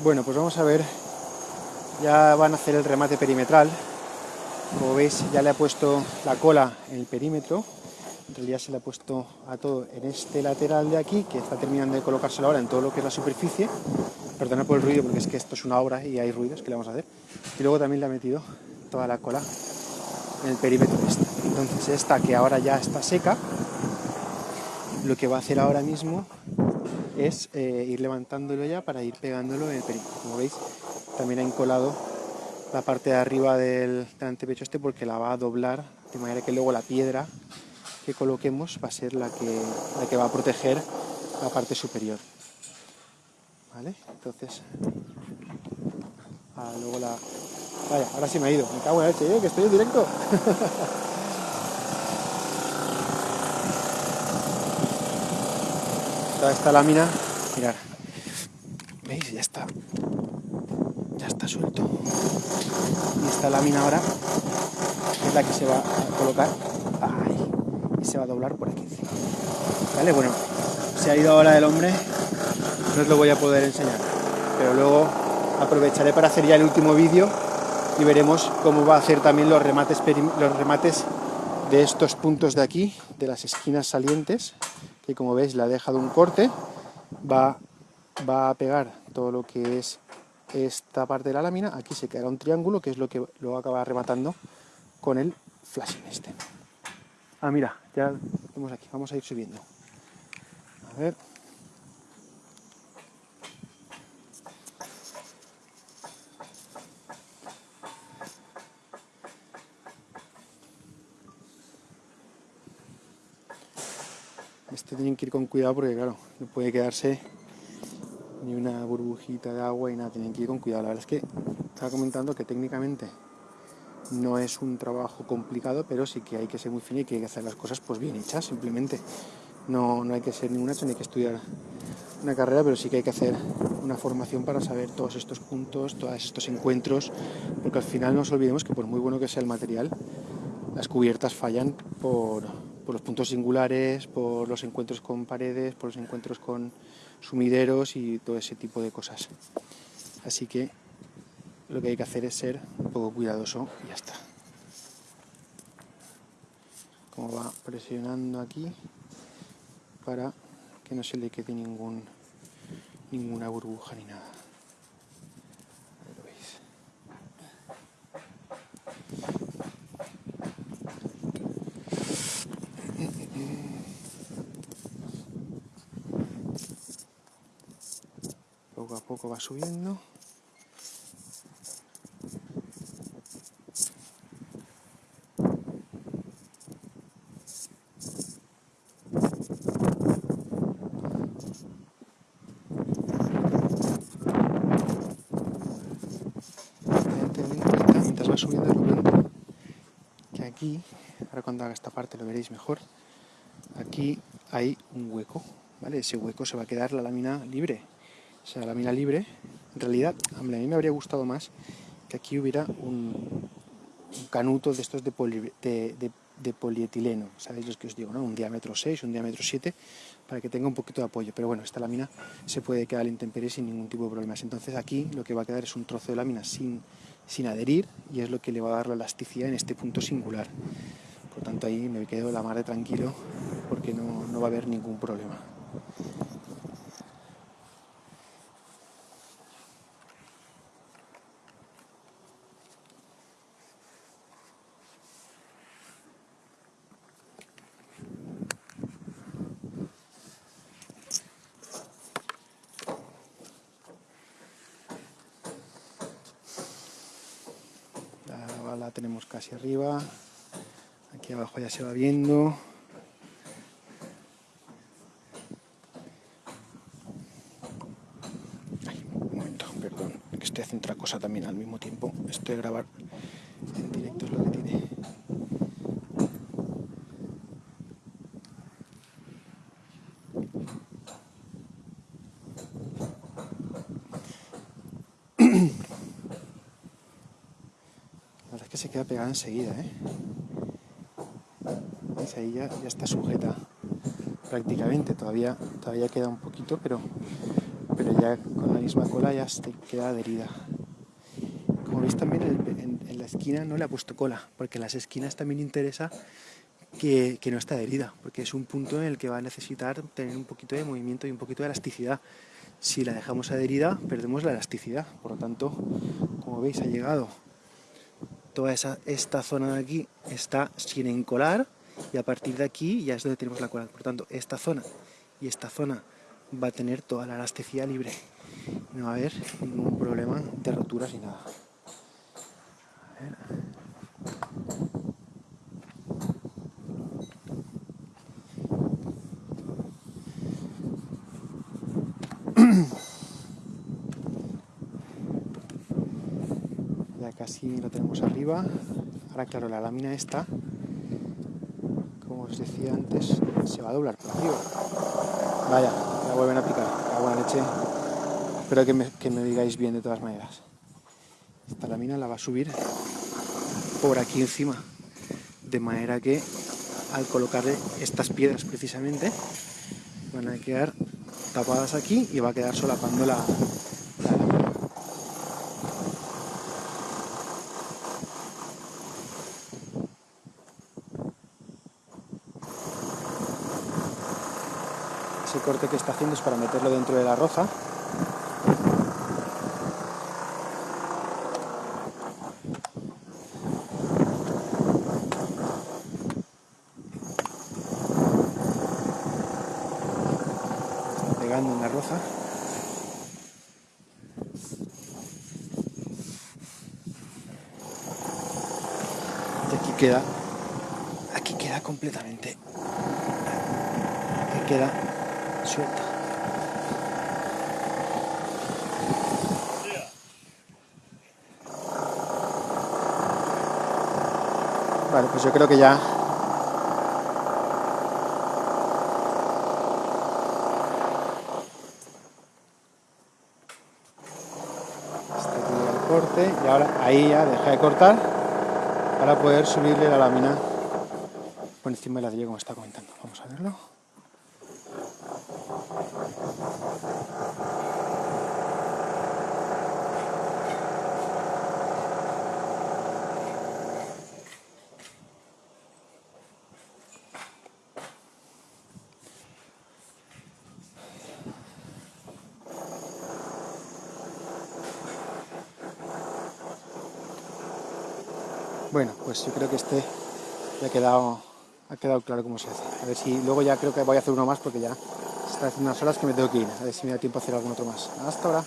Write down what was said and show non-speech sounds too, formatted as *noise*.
Bueno, pues vamos a ver, ya van a hacer el remate perimetral, como veis ya le ha puesto la cola en el perímetro, en realidad se le ha puesto a todo en este lateral de aquí, que está terminando de colocárselo ahora en todo lo que es la superficie, perdona por el ruido porque es que esto es una obra y hay ruidos que le vamos a hacer, y luego también le ha metido toda la cola en el perímetro este. Entonces esta que ahora ya está seca, lo que va a hacer ahora mismo es eh, ir levantándolo ya para ir pegándolo en el perímetro. Como veis, también ha encolado la parte de arriba del, antepecho este porque la va a doblar de manera que luego la piedra que coloquemos va a ser la que, la que va a proteger la parte superior. ¿Vale? Entonces, ah, luego la... Vaya, ahora sí me ha ido. Me cago en la leche, ¿eh? que estoy en directo. *laughs* Esta lámina, mirar, ¿veis? Ya está, ya está suelto. Y esta lámina ahora es la que se va a colocar ahí, y se va a doblar por aquí encima. ¿Vale? Bueno, se ha ido ahora el hombre, no os lo voy a poder enseñar, pero luego aprovecharé para hacer ya el último vídeo y veremos cómo va a hacer también los remates, los remates de estos puntos de aquí, de las esquinas salientes, que como veis le ha dejado un corte, va, va a pegar todo lo que es esta parte de la lámina, aquí se quedará un triángulo, que es lo que luego acaba rematando con el flashing este. Ah, mira, ya vemos aquí, vamos a ir subiendo. A ver... Este tienen que ir con cuidado porque claro, no puede quedarse ni una burbujita de agua y nada, tienen que ir con cuidado. La verdad es que estaba comentando que técnicamente no es un trabajo complicado, pero sí que hay que ser muy fino y que hay que hacer las cosas pues bien hechas, simplemente. No, no hay que ser ninguna hecho ni hay que estudiar una carrera, pero sí que hay que hacer una formación para saber todos estos puntos, todos estos encuentros, porque al final no nos olvidemos que por muy bueno que sea el material, las cubiertas fallan por, por los puntos singulares, por los encuentros con paredes, por los encuentros con sumideros y todo ese tipo de cosas. Así que lo que hay que hacer es ser un poco cuidadoso y ya está. Como va presionando aquí para que no se le quede ninguna burbuja ni nada. Poco a poco va subiendo. mientras va subiendo momento que aquí, ahora cuando haga esta parte lo veréis mejor, aquí hay un hueco, ¿vale? Ese hueco se va a quedar la lámina libre, o sea, la mina libre, en realidad, a mí me habría gustado más que aquí hubiera un, canuto de estos de, polietileno, ¿sabéis lo que os digo? ¿no? Un diámetro 6, un diámetro 7, para que tenga un poquito de apoyo. Pero bueno, esta lámina se puede quedar en intemperie sin ningún tipo de problemas. Entonces aquí lo que va a quedar es un trozo de lámina sin, sin adherir y es lo que le va a dar la elasticidad en este punto singular. Por tanto ahí me quedo la mar tranquilo porque no, no va a haber ningún problema. La tenemos casi arriba, aquí abajo ya se va viendo. un momento, perdón, que estoy haciendo otra cosa también al mismo tiempo. Estoy a grabar en directo que tiene. que se queda pegada enseguida, ¿eh? Ahí ya, está sujeta prácticamente, todavía, todavía queda un poquito, pero pero ya con la misma cola ya se queda adherida. Como veis también en, la esquina no le ha puesto cola, porque en las esquinas también interesa que, que, no está adherida, porque es un punto en el que va a necesitar tener un poquito de movimiento y un poquito de elasticidad. Si la dejamos adherida, perdemos la elasticidad, por lo tanto, como veis ha llegado toda esa, esta zona de aquí está sin encolar y a partir de aquí ya es donde tenemos la cola. Por tanto, esta zona y esta zona va a tener toda la elasticidad libre. No va a haber ningún problema de roturas ni nada. Ya casi lo tenemos arriba. Ahora claro, la lámina esta, como os decía antes, se va a doblar por arriba. Vaya, la vuelven a picar, la buena leche. Espero que me, que me digáis bien de todas maneras. Esta lámina la va a subir por aquí encima, de manera que al colocarle estas piedras precisamente, van a quedar tapadas aquí y va a quedar solapando la, corte que está haciendo es para meterlo dentro de la roza. Está pegando en la roza. Y aquí queda, aquí queda completamente, aquí queda suelta. Vale, pues yo creo que ya corte y ahora ahí ya deja de cortar para poder subirle la lámina por encima de la de como está comentando. Vamos a verlo. Bueno, pues yo creo que este ya ha quedado, ha quedado claro cómo se hace. A ver si luego ya creo que voy a hacer uno más porque ya se está haciendo unas horas que me tengo que ir. A ver si me da tiempo a hacer algún otro más. Hasta ahora.